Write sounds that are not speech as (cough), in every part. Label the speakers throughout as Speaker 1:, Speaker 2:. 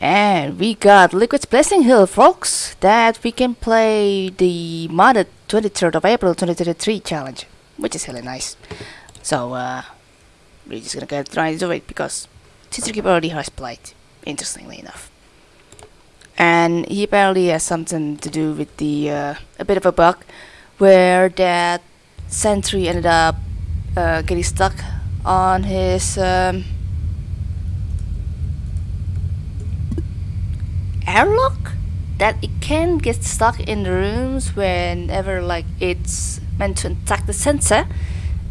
Speaker 1: And we got Liquid's Blessing Hill, folks, that we can play the modded 23rd of April 2023 challenge, which is really nice. So, uh, we're just gonna get try to do it because Keeper already has played, interestingly enough. And he apparently has something to do with the, uh, a bit of a bug, where that sentry ended up uh, getting stuck on his, um, airlock that it can get stuck in the rooms whenever like it's meant to attack the sensor.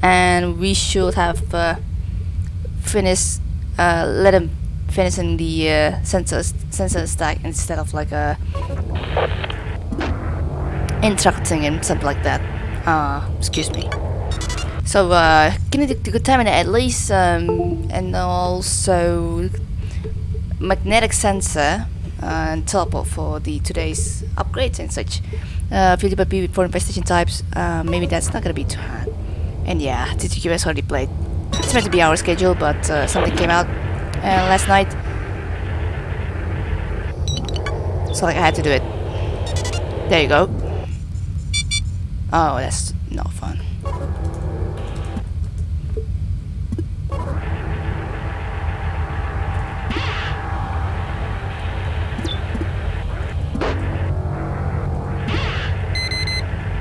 Speaker 1: And we should have uh, finished uh, let him finish in the uh, sensor sensor stack instead of like a interrupting him something like that. Uh, excuse me. So uh, kinetic decontaminate at least um, and also magnetic sensor uh, and teleport for the today's upgrades and such. Uh, Philip with four infestation types, uh, maybe that's not gonna be too hard. And yeah, TTQS already played. It's meant to be our schedule, but uh, something came out uh, last night. So like I had to do it. There you go. Oh, that's not fun.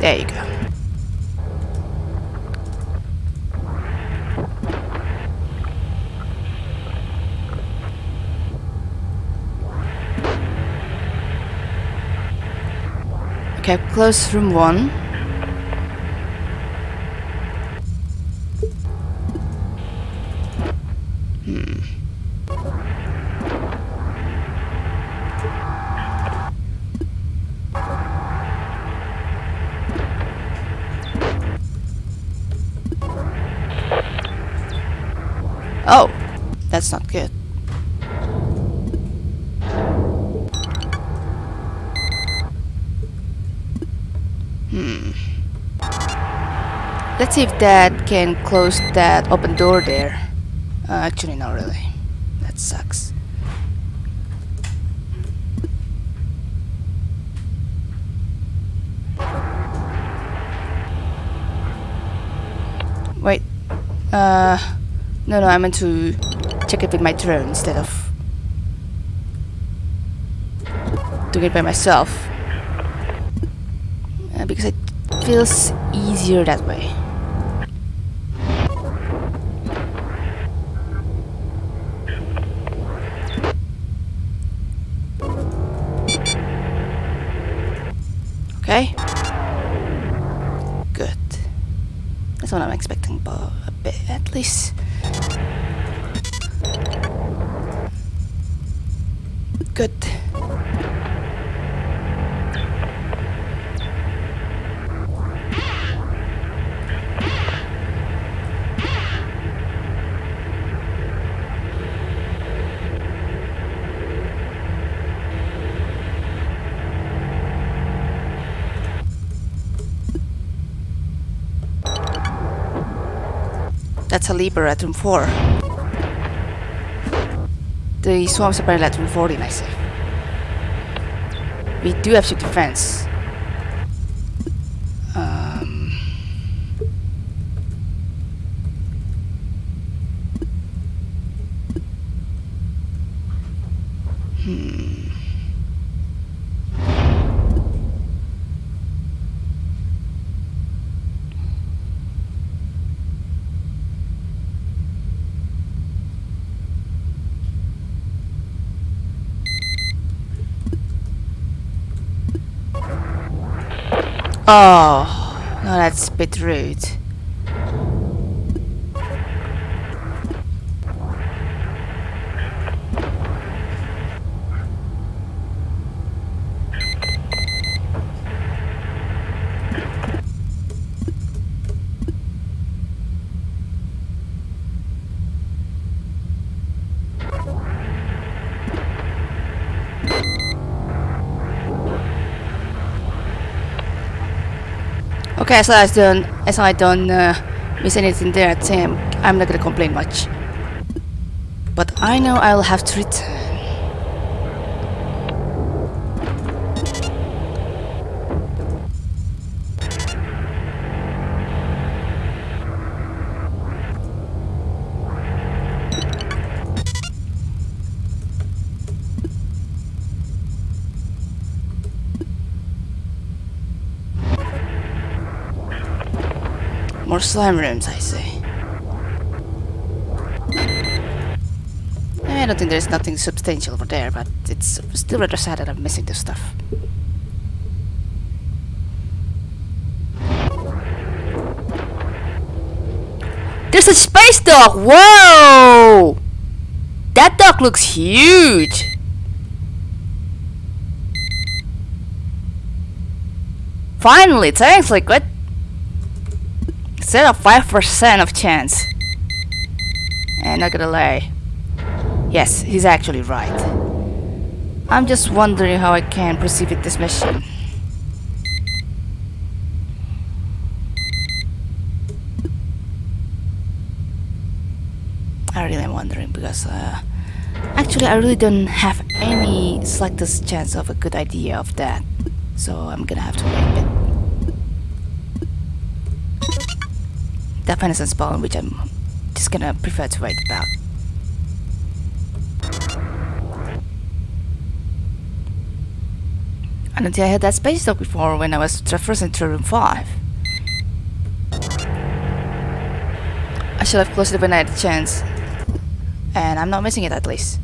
Speaker 1: There you go. Okay, close room one. Oh, that's not good. Hmm. Let's see if that can close that open door there. Uh, actually, not really. That sucks. Wait. Uh. No, no, I meant to check it with my drone instead of doing it by myself. Uh, because it feels easier that way. Okay. Good. That's what I'm expecting, but a bit at least. That's a Libra at room 4. The swarms are apparently at room 14, I see. We do have ship defense. Um, hmm. Oh, no, that's a bit rude. Okay, as don't as I don't uh, miss anything there Sam, I'm not gonna complain much. But I know I'll have to More slime rooms, I see. I don't think there's nothing substantial over there, but it's still rather sad that I'm missing this stuff. There's a space dog! Whoa! That dog looks huge! Finally, thanks Liquid! Instead of 5% of chance. And not gonna lie. Yes, he's actually right. I'm just wondering how I can proceed with this mission. I really am wondering because uh, actually I really don't have any slightest chance of a good idea of that. So I'm gonna have to wait a bit. That venison spawn which I'm just gonna prefer to write about. I don't think I had that space dog before when I was traversing through room 5. I should have closed it when I had the chance. And I'm not missing it at least.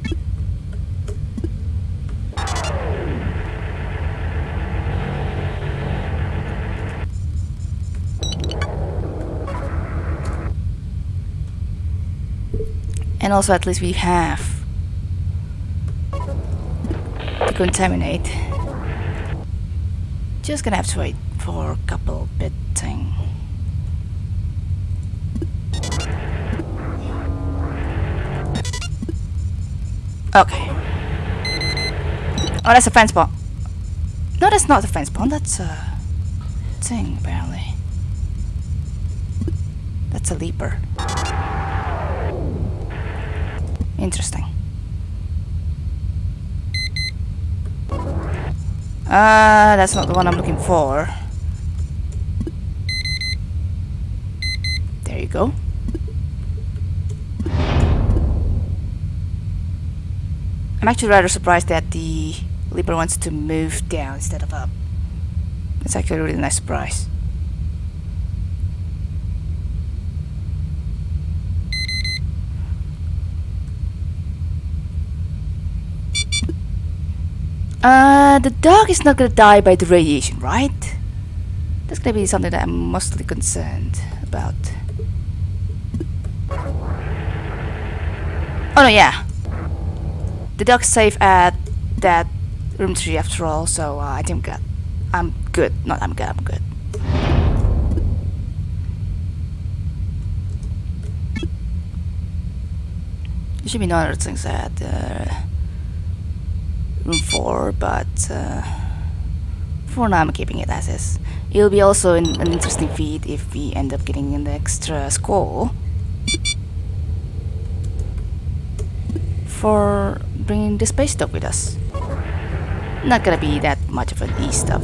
Speaker 1: And also at least we have to contaminate. Just gonna have to wait for a couple bit thing. Okay. Oh, that's a fence spawn. No, that's not a fence spawn. That's a thing, apparently. That's a leaper. Interesting. Uh, that's not the one I'm looking for. There you go. I'm actually rather surprised that the Leaper wants to move down instead of up. It's actually a really nice surprise. Uh, the dog is not gonna die by the radiation, right? That's gonna be something that I'm mostly concerned about. Oh no, yeah. The dog's safe at that room 3 after all, so uh, I think I'm good. I'm good. Not I'm good, I'm good. There should be no other things at uh, 4, but uh, for now I'm keeping it as is. It'll be also an, an interesting feat if we end up getting an extra score for bringing the space dog with us. Not gonna be that much of an E stuff.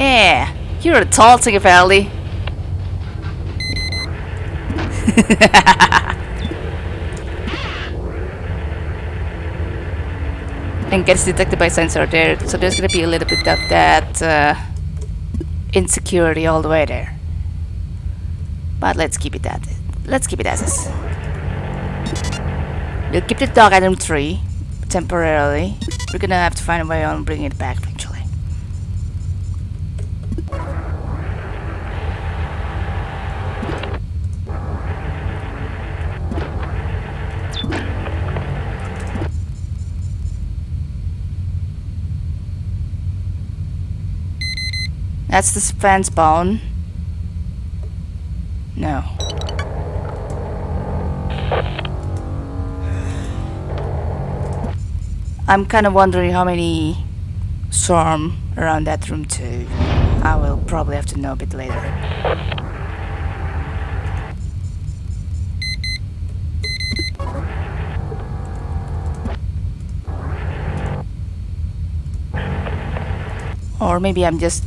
Speaker 1: Yeah, you're a tall thing apparently. (laughs) and gets detected by sensor there, so there's gonna be a little bit of that uh, insecurity all the way there. But let's keep it that. Let's keep it as is. We'll keep the dog item 3 temporarily. We're gonna have to find a way on bringing it back That's the fence bone. No. I'm kind of wondering how many swarm around that room too. I will probably have to know a bit later. Or maybe I'm just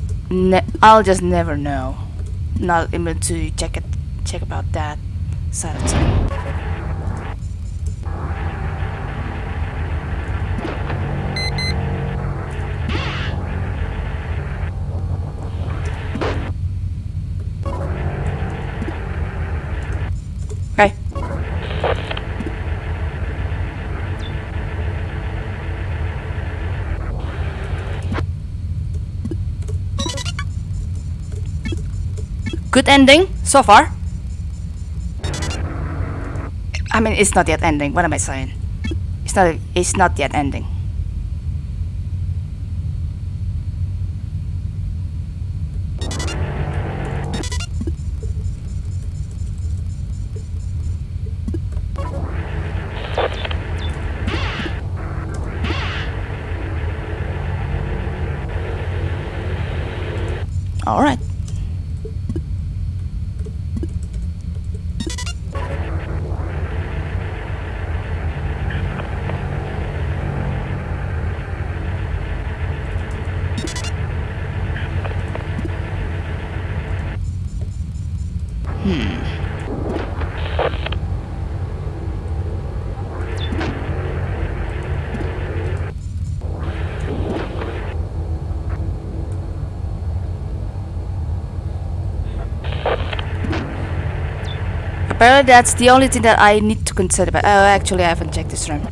Speaker 1: I'll just never know. Not able to check it check about that side of things. Good ending so far. I mean, it's not yet ending. What am I saying? It's not. It's not yet ending. All right. Apparently that's the only thing that I need to consider. But oh, actually, I haven't checked this room.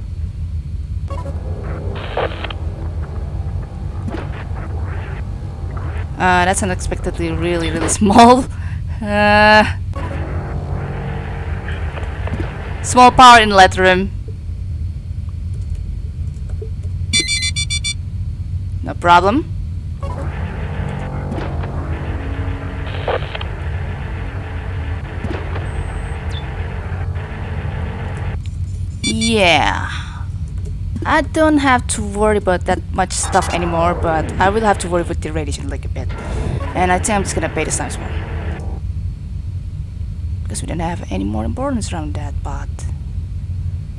Speaker 1: Uh, that's unexpectedly really, really (laughs) small. Uh, small power inlet room. No problem. Yeah. I don't have to worry about that much stuff anymore, but I will have to worry with the radiation like a bit. And I think I'm just gonna pay the times one. Because we don't have any more importance around that, but...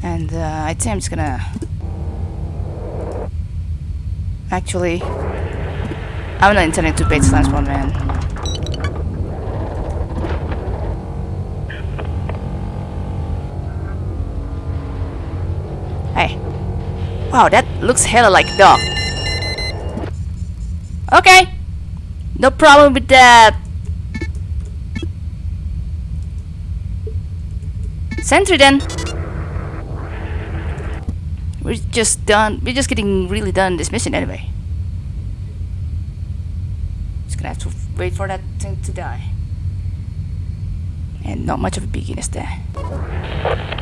Speaker 1: And uh, I think I'm just gonna... Actually... I'm not intending to pay the times one, man. Hey. Wow, that looks hella like dog. Okay. No problem with that. Sentry then. We're just done. We're just getting really done this mission anyway. Just gonna have to wait for that thing to die. And not much of a beginner there.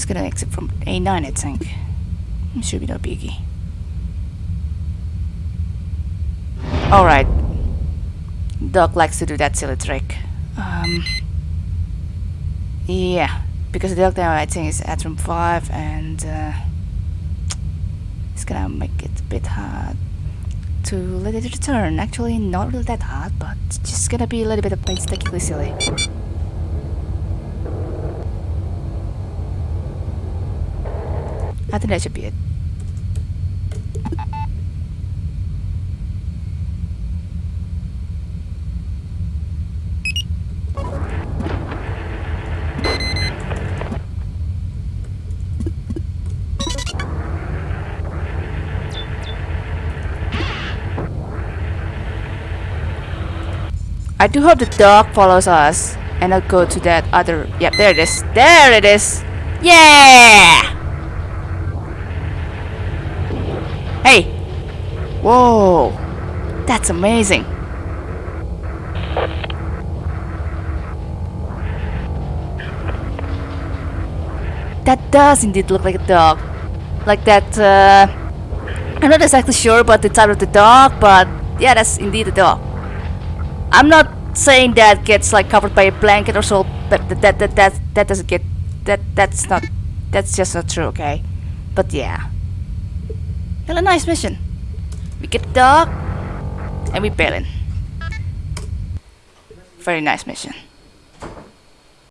Speaker 1: Just gonna exit from A9 I think. Should be no biggie. Alright. Doc likes to do that silly trick. Um, yeah, because the now I think is at room 5 and uh, it's gonna make it a bit hard to let it return. Actually, not really that hard, but just gonna be a little bit of painstakingly silly. I think that should be it. I do hope the dog follows us and I'll go to that other yep there it is. There it is. Yeah Hey! Whoa! That's amazing! That does indeed look like a dog. Like that, uh, I'm not exactly sure about the type of the dog, but yeah, that's indeed a dog. I'm not saying that gets like covered by a blanket or so, but that that that that, that doesn't get that that's not that's just not true, okay? But yeah. A nice mission. We get the dog and we bail in. Very nice mission.